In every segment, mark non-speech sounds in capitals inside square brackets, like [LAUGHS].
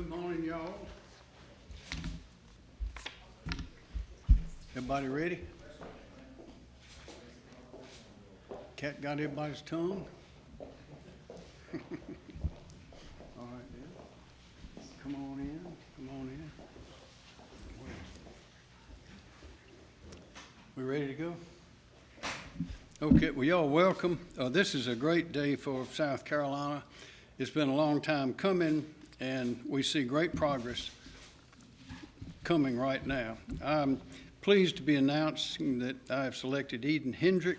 Good morning, y'all. Everybody ready? Cat got everybody's tongue? [LAUGHS] All right, then. Come on in, come on in. We ready to go? Okay, well, y'all welcome. Uh, this is a great day for South Carolina. It's been a long time coming, and we see great progress coming right now. I'm pleased to be announcing that I have selected Eden Hendrick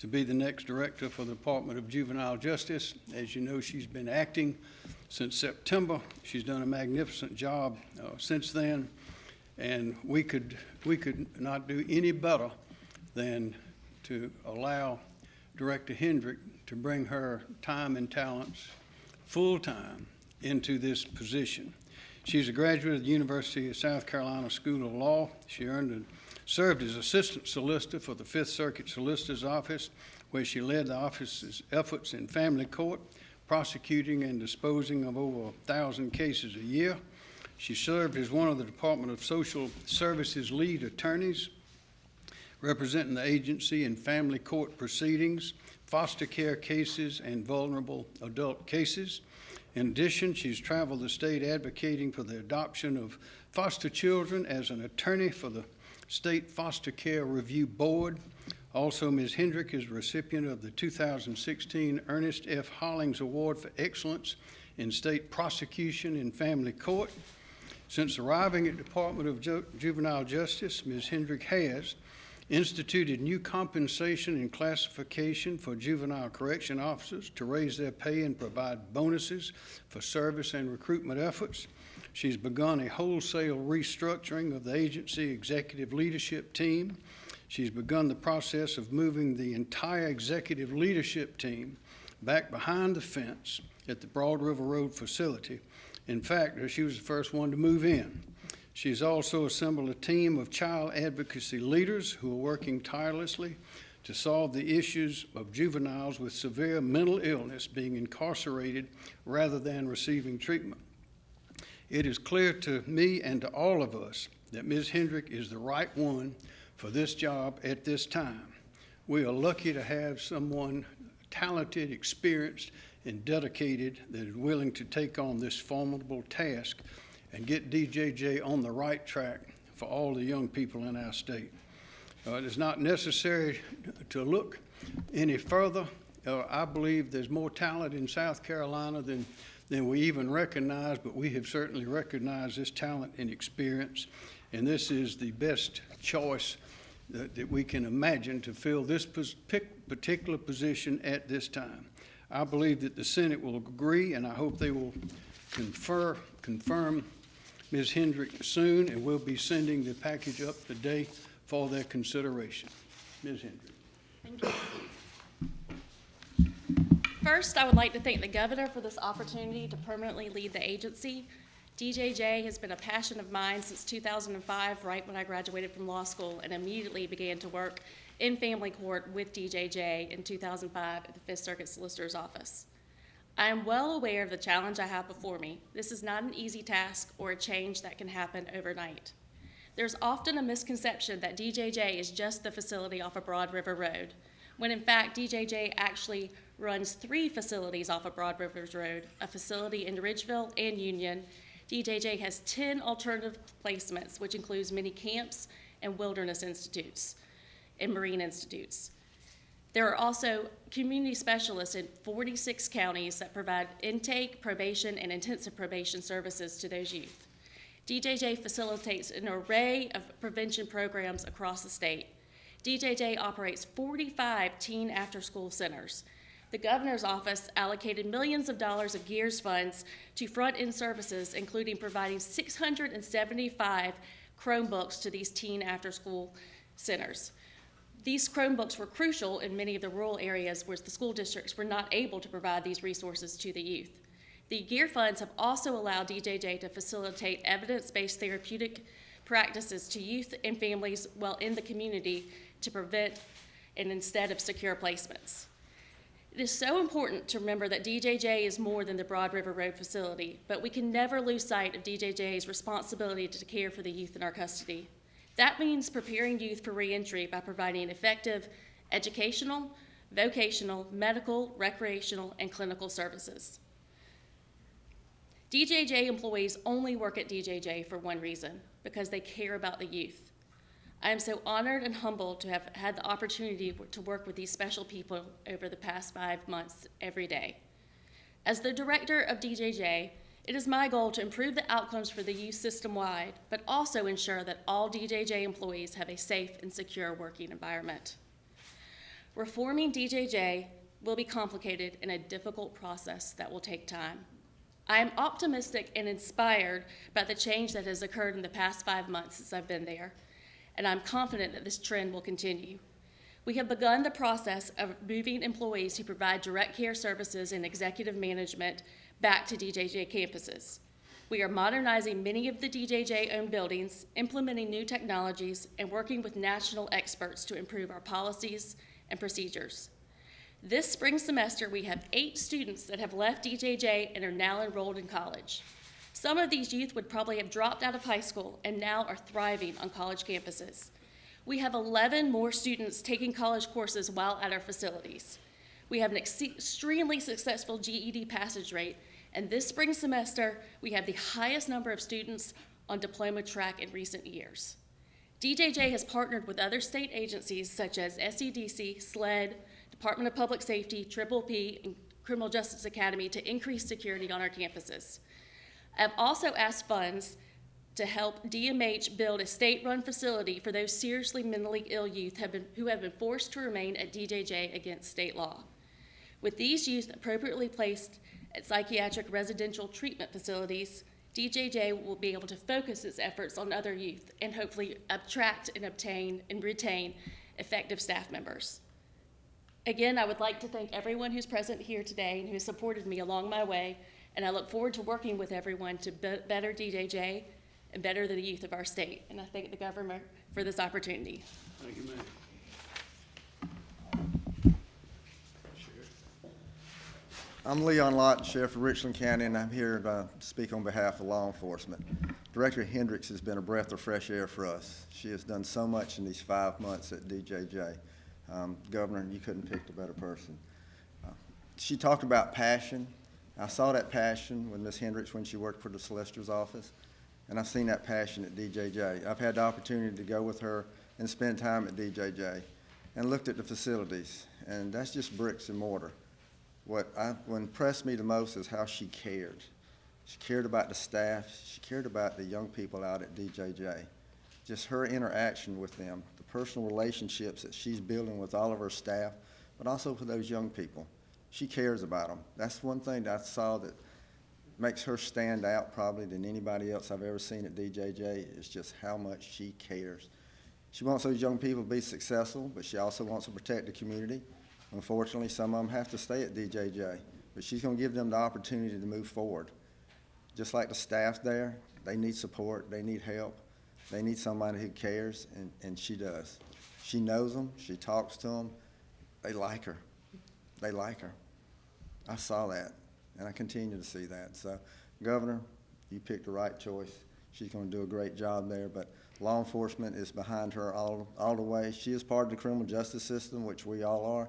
to be the next director for the Department of Juvenile Justice. As you know, she's been acting since September. She's done a magnificent job uh, since then, and we could we could not do any better than to allow Director Hendrick to bring her time and talents full-time into this position. She's a graduate of the University of South Carolina School of Law. She earned and served as assistant solicitor for the Fifth Circuit Solicitor's Office, where she led the office's efforts in family court, prosecuting and disposing of over a thousand cases a year. She served as one of the Department of Social Services lead attorneys, representing the agency in family court proceedings, foster care cases, and vulnerable adult cases. In addition, she's traveled the state advocating for the adoption of foster children as an attorney for the State Foster Care Review Board. Also, Ms. Hendrick is recipient of the 2016 Ernest F. Hollings Award for Excellence in State Prosecution in Family Court. Since arriving at Department of Ju Juvenile Justice, Ms. Hendrick has instituted new compensation and classification for juvenile correction officers to raise their pay and provide bonuses for service and recruitment efforts. She's begun a wholesale restructuring of the agency executive leadership team. She's begun the process of moving the entire executive leadership team back behind the fence at the Broad River Road facility. In fact, she was the first one to move in. She's also assembled a team of child advocacy leaders who are working tirelessly to solve the issues of juveniles with severe mental illness being incarcerated rather than receiving treatment. It is clear to me and to all of us that Ms. Hendrick is the right one for this job at this time. We are lucky to have someone talented, experienced, and dedicated that is willing to take on this formidable task and get DJJ on the right track for all the young people in our state. Uh, it is not necessary to look any further. Uh, I believe there's more talent in South Carolina than, than we even recognize, but we have certainly recognized this talent and experience, and this is the best choice that, that we can imagine to fill this particular position at this time. I believe that the Senate will agree, and I hope they will confer, confirm Ms. Hendrick soon, and we'll be sending the package up today for their consideration. Ms. Hendrick. Thank you. First, I would like to thank the governor for this opportunity to permanently lead the agency. DJJ has been a passion of mine since 2005, right when I graduated from law school, and immediately began to work in family court with DJJ in 2005 at the Fifth Circuit Solicitor's Office. I am well aware of the challenge I have before me. This is not an easy task or a change that can happen overnight. There's often a misconception that DJJ is just the facility off of Broad River Road, when in fact DJJ actually runs three facilities off of Broad Rivers Road, a facility in Ridgeville and Union. DJJ has 10 alternative placements, which includes many camps and wilderness institutes and marine institutes. There are also community specialists in 46 counties that provide intake, probation, and intensive probation services to those youth. DJJ facilitates an array of prevention programs across the state. DJJ operates 45 teen after-school centers. The governor's office allocated millions of dollars of GEARS funds to front-end services, including providing 675 Chromebooks to these teen after-school centers. These Chromebooks were crucial in many of the rural areas where the school districts were not able to provide these resources to the youth. The GEER funds have also allowed DJJ to facilitate evidence-based therapeutic practices to youth and families while in the community to prevent and instead of secure placements. It is so important to remember that DJJ is more than the Broad River Road facility, but we can never lose sight of DJJ's responsibility to care for the youth in our custody. That means preparing youth for reentry by providing effective educational, vocational, medical, recreational, and clinical services. DJJ employees only work at DJJ for one reason, because they care about the youth. I am so honored and humbled to have had the opportunity to work with these special people over the past five months every day. As the director of DJJ, it is my goal to improve the outcomes for the youth system-wide, but also ensure that all DJJ employees have a safe and secure working environment. Reforming DJJ will be complicated and a difficult process that will take time. I am optimistic and inspired by the change that has occurred in the past five months since I've been there, and I'm confident that this trend will continue. We have begun the process of moving employees who provide direct care services and executive management back to DJJ campuses. We are modernizing many of the DJJ-owned buildings, implementing new technologies, and working with national experts to improve our policies and procedures. This spring semester, we have eight students that have left DJJ and are now enrolled in college. Some of these youth would probably have dropped out of high school and now are thriving on college campuses. We have 11 more students taking college courses while at our facilities. We have an ex- extremely successful GED passage rate, and this spring semester, we have the highest number of students on diploma track in recent years. DJJ has partnered with other state agencies such as SCDC, SLED, Department of Public Safety, Triple P, and Criminal Justice Academy to increase security on our campuses. I've also asked funds to help DMH build a state-run facility for those seriously mentally ill youth have been, who have been forced to remain at DJJ against state law. With these youth appropriately placed at psychiatric residential treatment facilities, DJJ will be able to focus its efforts on other youth and hopefully attract and obtain and retain effective staff members. Again, I would like to thank everyone who's present here today and who has supported me along my way, and I look forward to working with everyone to be- better DJJ and better the youth of our state. And I thank the governor for this opportunity. Thank you, ma'am. I'm Leon Lott, Sheriff of Richland County, and I'm here to speak on behalf of law enforcement. Director Hendricks has been a breath of fresh air for us. She has done so much in these five months at DJJ. Um, Governor, you couldn't pick a better person. Uh, She talked about passion. I saw that passion with Ms. Hendricks when she worked for the Solicitor's office, and I've seen that passion at DJJ. I've had the opportunity to go with her and spend time at DJJ and looked at the facilities, and that's just bricks and mortar. What I, what impressed me the most is how she cared. She cared about the staff. She cared about the young people out at DJJ. Just her interaction with them, the personal relationships that she's building with all of her staff, but also for those young people. She cares about them. That's one thing that I saw that makes her stand out probably than anybody else I've ever seen at DJJ is just how much she cares. She wants those young people to be successful, but she also wants to protect the community. Unfortunately, some of them have to stay at DJJ, but she's going to give them the opportunity to move forward. Just like the staff there, they need support, they need help, they need somebody who cares, and, and she does. She knows them, she talks to them, they like her. They like her. I saw that, and I continue to see that. So, Governor, you picked the right choice. She's going to do a great job there, but law enforcement is behind her all, all the way. She is part of the criminal justice system, which we all are,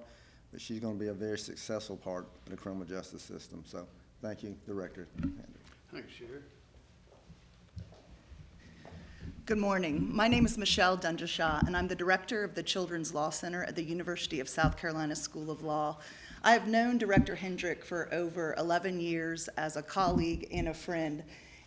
but she's going to be a very successful part of the criminal justice system. So, thank you, Director. Thanks, Sheriff. Good morning. My name is Michelle Dunjashaw, and I'm the director of the Children's Law Center at the University of South Carolina School of Law. I have known Director Hendrick for over 11 years as a colleague and a friend,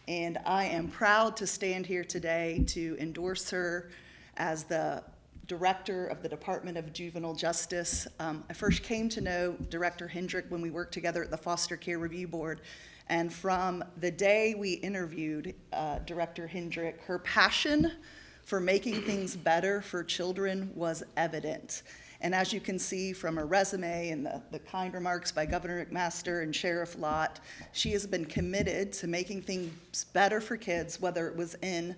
and I am proud to stand here today to endorse her as the director of the Department of Juvenile Justice. Um, I first came to know Director Hendrick when we worked together at the Foster Care Review Board. And from the day we interviewed uh, Director Hendrick, her passion for making things better for children was evident. And as you can see from her resume and the, the kind remarks by Governor McMaster and Sheriff Lott, she has been committed to making things better for kids, whether it was in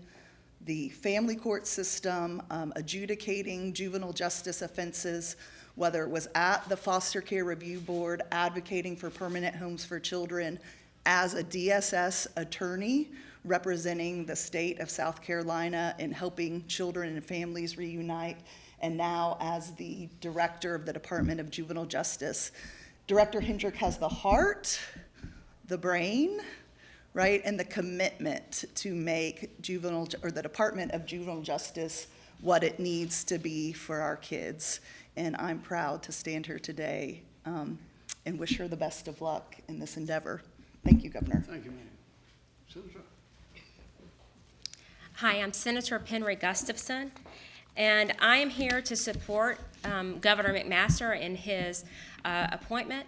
the family court system, um, adjudicating juvenile justice offenses, whether it was at the Foster Care Review Board advocating for permanent homes for children, as a DSS attorney representing the state of South Carolina and helping children and families reunite, and now as the director of the Department of Juvenile Justice. Director Hendrick has the heart, the brain, right, and the commitment to make juvenile, or the Department of Juvenile Justice what it needs to be for our kids. And I'm proud to stand here today um, and wish her the best of luck in this endeavor. Thank you, Governor. Thank you, ma'am. Senator? Hi, I'm Senator Penry Gustafson, and I am here to support um, Governor McMaster in his uh, appointment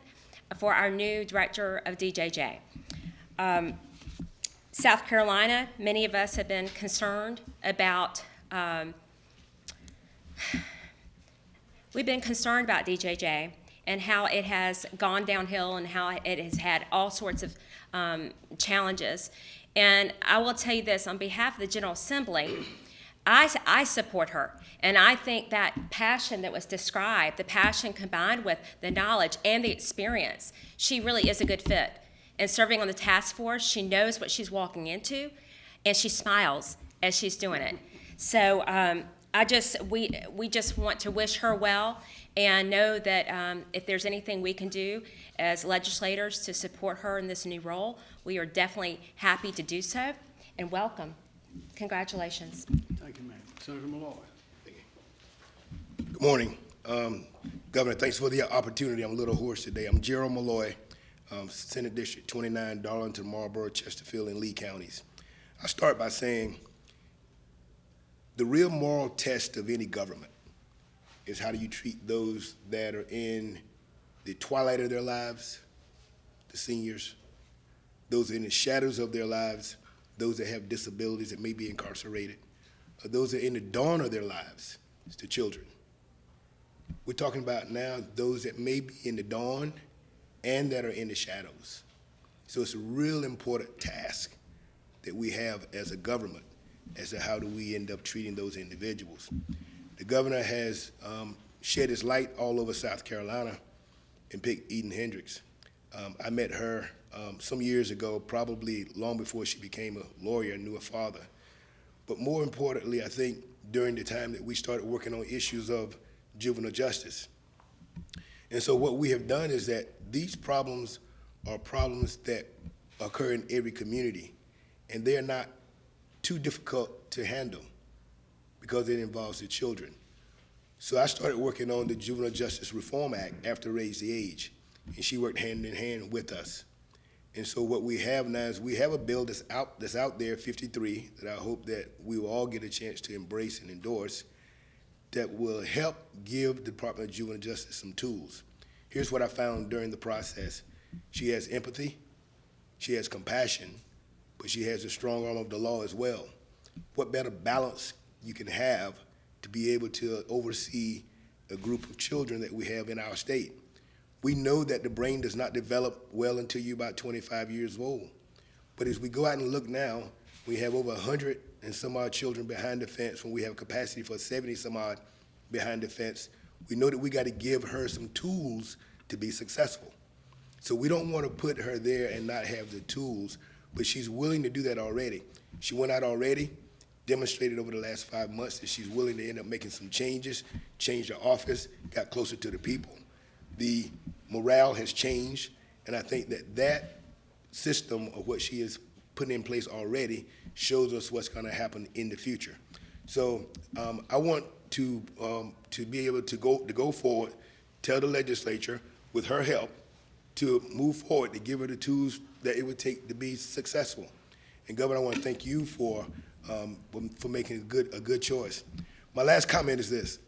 for our new Director of DJJ. Um, South Carolina, many of us have been concerned about, um, we've been concerned about DJJ and how it has gone downhill and how it has had all sorts of um, challenges. And I will tell you this on behalf of the General Assembly, I, I support her. And I think that passion that was described, the passion combined with the knowledge and the experience, she really is a good fit. And serving on the task force, she knows what she's walking into, and she smiles as she's doing it. So um, I just, we, we just want to wish her well and know that um, if there's anything we can do as legislators to support her in this new role, we are definitely happy to do so. And welcome. Congratulations. Thank you, ma'am. Senator Malloy? Good morning. Um, Governor, thanks for the opportunity. I'm a little hoarse today. I'm Gerald Malloy, um, Senate District 29, Darlington, Marlboro, Chesterfield, and Lee counties. I start by saying the real moral test of any government is how do you treat those that are in the twilight of their lives, the seniors, those in the shadows of their lives, those that have disabilities that may be incarcerated, those that are in the dawn of their lives, it's the children. We're talking about now those that may be in the dawn and that are in the shadows. So it's a real important task that we have as a government as to how do we end up treating those individuals. The governor has um, shed his light all over South Carolina and picked Eden Hendricks. Um, I met her um, some years ago, probably long before she became a lawyer and knew her father. But more importantly, I think during the time that we started working on issues of juvenile justice. And so what we have done is that these problems are problems that occur in every community, and they're not too difficult to handle because it involves the children. So I started working on the Juvenile Justice Reform Act after Raise the Age, and she worked hand in hand with us. And so what we have now is we have a bill that's out that's out there, 53, that I hope that we will all get a chance to embrace and endorse, that will help give the Department of Juvenile Justice some tools. Here's what I found during the process. She has empathy, she has compassion, but she has a strong arm of the law as well. What better balance you can have to be able to oversee a group of children that we have in our state? We know that the brain does not develop well until you're about 25 years old. But as we go out and look now, we have over 100 and some odd children behind the fence when we have capacity for 70 some odd behind the fence. We know that we got to give her some tools to be successful. So we don't want to put her there and not have the tools, but she's willing to do that already. She went out already, demonstrated over the last five months that she's willing to end up making some changes, changed her office, got closer to the people. The morale has changed, and I think that that system of what she has put in place already shows us what's going to happen in the future. So um, I want to um, to be able to go to go forward, tell the legislature with her help to move forward to give her the tools that it would take to be successful. And Governor, I want to thank you for um, for making a good a good choice. My last comment is this.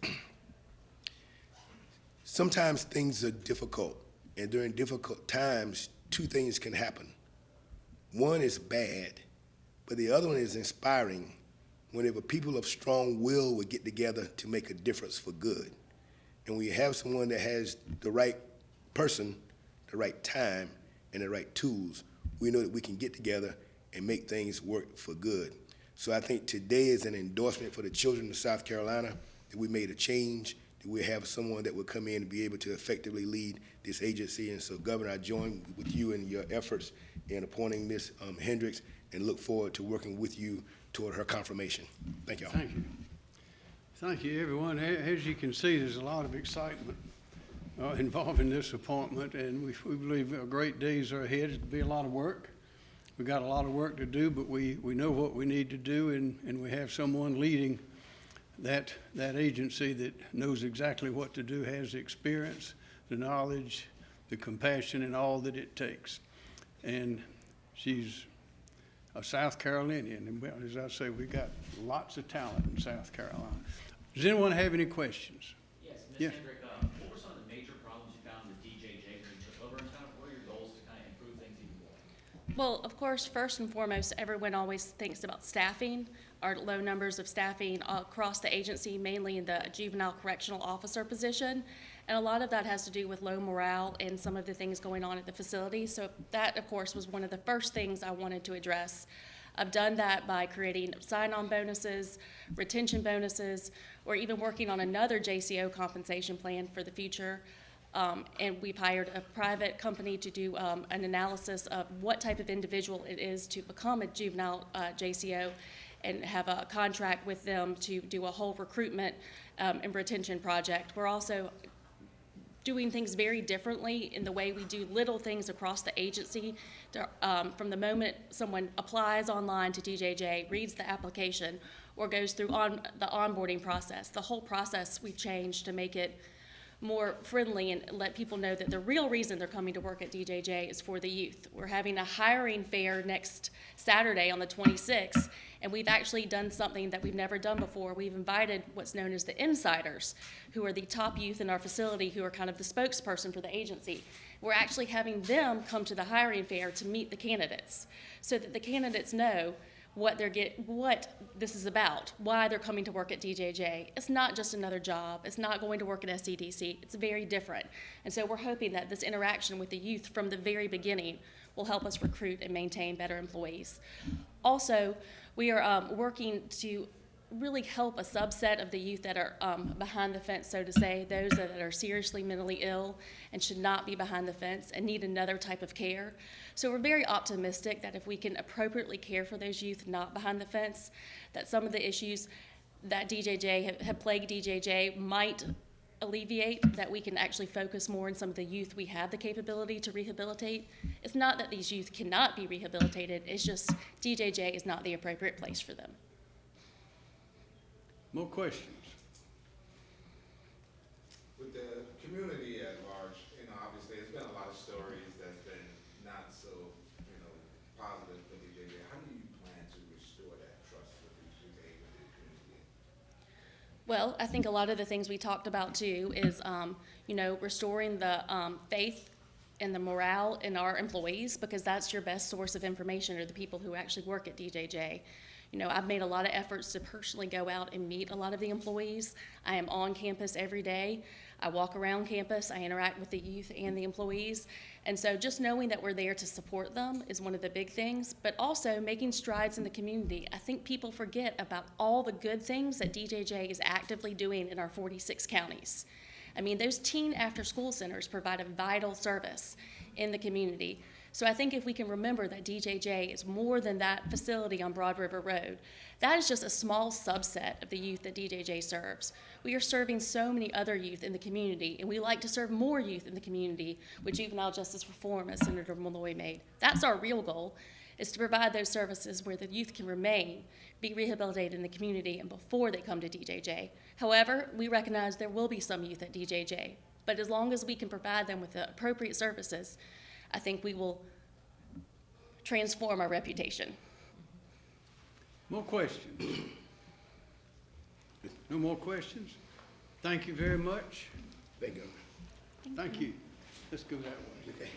Sometimes things are difficult, and during difficult times, two things can happen. One is bad, but the other one is inspiring whenever people of strong will would get together to make a difference for good. And when you have someone that has the right person, the right time, and the right tools, we know that we can get together and make things work for good. So I think today is an endorsement for the children of South Carolina that we made a change, that we have someone that would come in and be able to effectively lead this agency. And so, Governor, I join with you in your efforts in appointing Ms. um, Hendricks and look forward to working with you toward her confirmation. Thank you all. Thank you. Thank you, everyone. As you can see, there's a lot of excitement uh, involving this appointment, and we we believe great days are ahead. It'll be a lot of work. We've got a lot of work to do, but we, we know what we need to do, and, and we have someone leading that, that agency that knows exactly what to do, has the experience, the knowledge, the compassion, and all that it takes. And she's a South Carolinian, and well, as I say, we've got lots of talent in South Carolina. Does anyone have any questions? Yes, Yes. Ms. Hendrick, um, what were some of the major problems you found with DJJ when you took over, and kind of what are your goals to kind of improve things even more? Well, of course, first and foremost, everyone always thinks about staffing, our low numbers of staffing across the agency, mainly in the juvenile correctional officer position. And a lot of that has to do with low morale and some of the things going on at the facility. So that, of course, was one of the first things I wanted to address. I've done that by creating sign-on bonuses, retention bonuses, or even working on another JCO compensation plan for the future. Um, and we've hired a private company to do um, an analysis of what type of individual it is to become a juvenile uh, JCO and have a contract with them to do a whole recruitment um, and retention project. We're also doing things very differently in the way we do little things across the agency. To, um, from the moment someone applies online to DJJ, reads the application, or goes through on the onboarding process, the whole process we've changed to make it more friendly and let people know that the real reason they're coming to work at DJJ is for the youth. We're having a hiring fair next Saturday on the 26th, and we've actually done something that we've never done before. We've invited what's known as the insiders, who are the top youth in our facility, who are kind of the spokesperson for the agency. We're actually having them come to the hiring fair to meet the candidates, so that the candidates know what they're get, what this is about, why they're coming to work at DJJ. It's not just another job. It's not going to work at SCDC. It's very different. And so we're hoping that this interaction with the youth from the very beginning will help us recruit and maintain better employees. Also, we are um, working to really help a subset of the youth that are um, behind the fence, so to say, those that are seriously mentally ill and should not be behind the fence and need another type of care. So we're very optimistic that if we can appropriately care for those youth not behind the fence, that some of the issues that DJJ have, have plagued DJJ might alleviate, that we can actually focus more on some of the youth we have the capability to rehabilitate. It's not that these youth cannot be rehabilitated, it's just DJJ is not the appropriate place for them. More questions? With the community at large, you know, obviously, there's been a lot of stories that's been not so, you know, positive for DJJ. How do you plan to restore that trust with the, with the, with the community? Well, I think a lot of the things we talked about too is, um, you know, restoring the um, faith and the morale in our employees because that's your best source of information are the people who actually work at DJJ. You know, I've made a lot of efforts to personally go out and meet a lot of the employees. I am on campus every day. I walk around campus. I interact with the youth and the employees. And so just knowing that we're there to support them is one of the big things, but also making strides in the community. I think people forget about all the good things that DJJ is actively doing in our 46 counties. I mean, those teen after-school centers provide a vital service in the community. So I think if we can remember that DJJ is more than that facility on Broad River Road, that is just a small subset of the youth that DJJ serves. We are serving so many other youth in the community, and we like to serve more youth in the community with juvenile justice reform, as Senator Malloy made. That's our real goal, is to provide those services where the youth can remain, be rehabilitated in the community, and before they come to DJJ. However, we recognize there will be some youth at DJJ, but as long as we can provide them with the appropriate services, I think we will transform our reputation. More questions? No more questions? Thank you very much. Thank you. Thank you. Let's go that way.